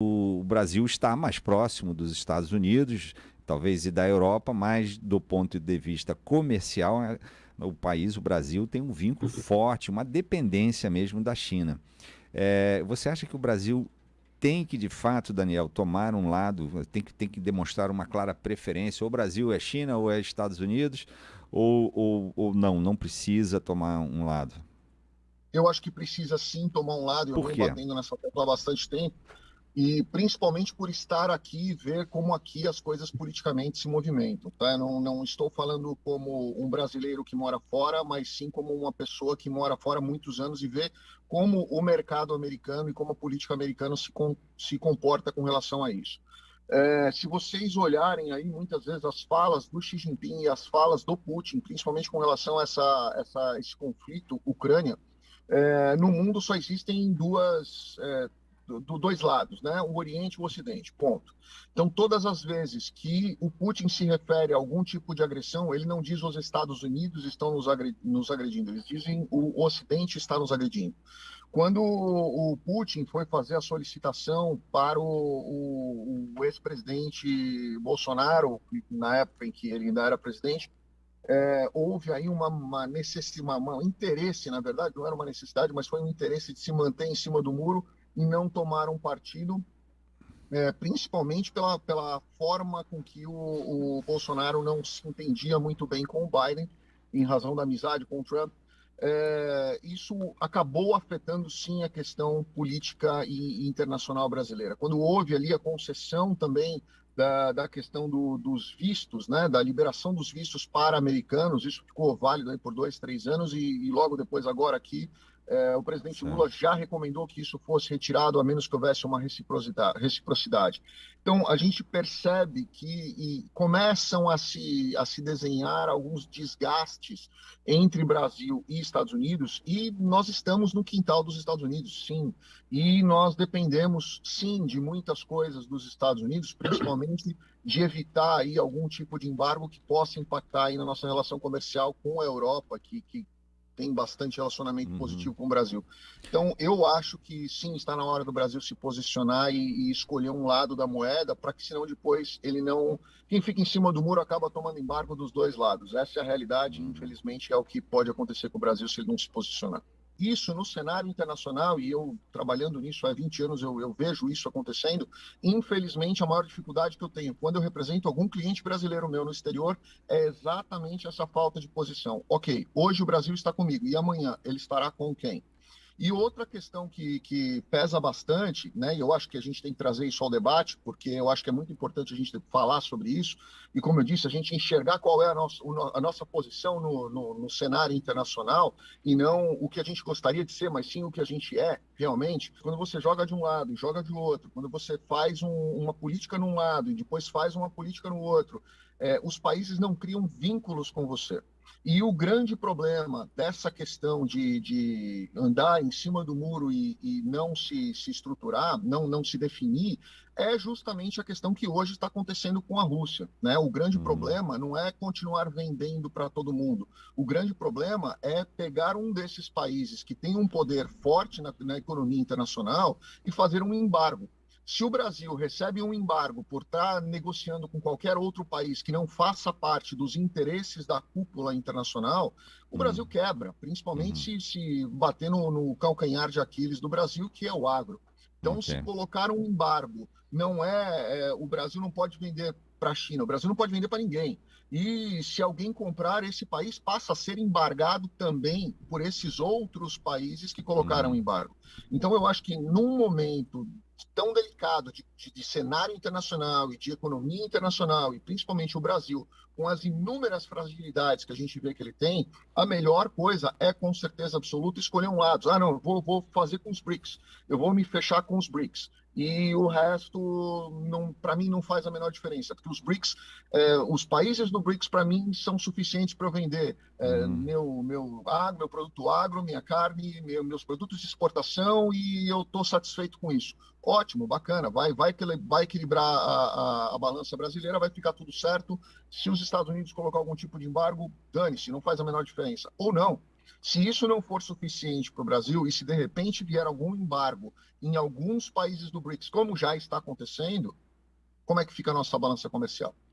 o Brasil está mais próximo dos Estados Unidos, talvez e da Europa, mas do ponto de vista comercial, é, o país, o Brasil, tem um vínculo forte, uma dependência mesmo da China. É, você acha que o Brasil tem que, de fato, Daniel, tomar um lado, tem que, tem que demonstrar uma clara preferência? Ou o Brasil é China ou é Estados Unidos? Ou, ou, ou não, não precisa tomar um lado? Eu acho que precisa sim tomar um lado. Eu venho batendo nessa tecla há bastante tempo e principalmente por estar aqui e ver como aqui as coisas politicamente se movimentam. Tá? Não, não estou falando como um brasileiro que mora fora, mas sim como uma pessoa que mora fora há muitos anos e vê como o mercado americano e como a política americana se, com, se comporta com relação a isso. É, se vocês olharem aí muitas vezes as falas do Xi Jinping e as falas do Putin, principalmente com relação a essa, essa esse conflito Ucrânia, é, no mundo só existem duas é, do, dois lados, né? O Oriente e o Ocidente, ponto. Então, todas as vezes que o Putin se refere a algum tipo de agressão, ele não diz os Estados Unidos estão nos, nos agredindo, eles dizem o Ocidente está nos agredindo. Quando o Putin foi fazer a solicitação para o, o, o ex-presidente Bolsonaro, na época em que ele ainda era presidente, é, houve aí uma, uma necessidade, um interesse, na verdade, não era uma necessidade, mas foi um interesse de se manter em cima do muro e não tomaram partido, é, principalmente pela, pela forma com que o, o, Bolsonaro não se entendia muito bem com o Biden, em razão da amizade com o Trump. É, isso acabou afetando sim a questão política e, e internacional brasileira. Quando houve ali a concessão também da, da questão do, dos vistos, né, da liberação dos vistos para americanos, isso ficou válido por dois, três anos e, e logo depois agora aqui é, o presidente certo. Lula já recomendou que isso fosse retirado, a menos que houvesse uma reciprocidade. reciprocidade. Então, a gente percebe que começam a se, a se desenhar alguns desgastes entre Brasil e Estados Unidos, e nós estamos no quintal dos Estados Unidos, sim. E nós dependemos, sim, de muitas coisas dos Estados Unidos, principalmente de evitar aí algum tipo de embargo que possa impactar aí na nossa relação comercial com a Europa, que, que tem bastante relacionamento uhum. positivo com o Brasil. Então, eu acho que sim, está na hora do Brasil se posicionar e, e escolher um lado da moeda, para que senão depois ele não. Quem fica em cima do muro acaba tomando embargo dos dois lados. Essa é a realidade, uhum. infelizmente, é o que pode acontecer com o Brasil se ele não se posicionar isso no cenário internacional, e eu trabalhando nisso há 20 anos, eu, eu, vejo isso acontecendo. Infelizmente, a maior dificuldade que eu tenho quando eu represento algum cliente brasileiro meu no exterior é exatamente essa falta de posição. Ok, hoje o Brasil está comigo, e amanhã ele estará com quem? E outra questão que, que pesa bastante, né, e eu acho que a gente tem que trazer isso ao debate, porque eu acho que é muito importante a gente falar sobre isso, e como eu disse, a gente enxergar qual é a nossa, a nossa posição no, no, no cenário internacional, e não o que a gente gostaria de ser, mas sim o que a gente é realmente. Quando você joga de um lado e joga de outro, quando você faz um, uma política num lado e depois faz uma política no outro, é, os países não criam vínculos com você. E o grande problema dessa questão de, de andar em cima do muro e, e não se, se estruturar, não, não se definir, é justamente a questão que hoje está acontecendo com a Rússia. Né? O grande uhum. problema não é continuar vendendo para todo mundo. O grande problema é pegar um desses países que tem um poder forte na, na economia internacional e fazer um embargo. Se o Brasil recebe um embargo por estar negociando com qualquer outro país que não faça parte dos interesses da cúpula internacional, o uhum. Brasil quebra, principalmente uhum. se, se bater no, no, calcanhar de Aquiles do Brasil, que é o agro. Então, okay. se colocar um embargo, não é, é o Brasil não pode vender para a China, o Brasil não pode vender para ninguém. E se alguém comprar, esse país passa a ser embargado também por esses outros países que colocaram uhum. embargo. Então, eu acho que num momento tão delicado de, de, de, cenário internacional e de economia internacional, e principalmente o Brasil, com as inúmeras fragilidades que a gente vê que ele tem, a melhor coisa é, com certeza absoluta, escolher um lado. Ah, não, vou, vou fazer com os BRICS, eu vou me fechar com os BRICS e o resto, para mim, não faz a menor diferença, porque os BRICS, é, os países do BRICS, para mim, são suficientes para eu vender é, uhum. meu, meu, agro, meu produto agro, minha carne, meu, meus produtos de exportação e eu estou satisfeito com isso. Ótimo, bacana, vai, vai, vai equilibrar a, a, a, balança brasileira, vai ficar tudo certo. Se os Estados Unidos colocar algum tipo de embargo, dane-se, não faz a menor diferença. Ou não, Se isso não for suficiente para o Brasil e se de repente vier algum embargo em alguns países do BRICS, como já está acontecendo, como é que fica a nossa balança comercial?